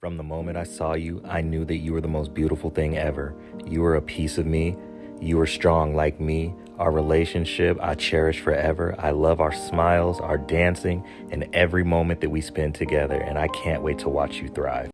From the moment I saw you, I knew that you were the most beautiful thing ever. You were a piece of me. You were strong like me. Our relationship I cherish forever. I love our smiles, our dancing, and every moment that we spend together, and I can't wait to watch you thrive.